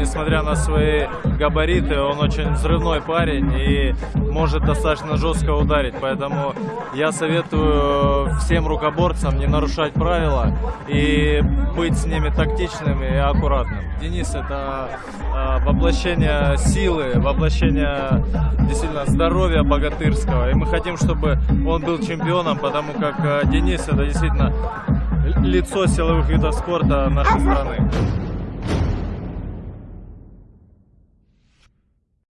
Несмотря на свои габариты, он очень взрывной парень и может достаточно жестко ударить. Поэтому я советую всем рукоборцам не нарушать правила и быть с ними тактичным и аккуратным. Денис это а, воплощение силы, воплощение действительно здоровья богатырского. И мы хотим, чтобы он был чемпионом, потому как а, Денис это действительно лицо силовых видов спорта нашей страны.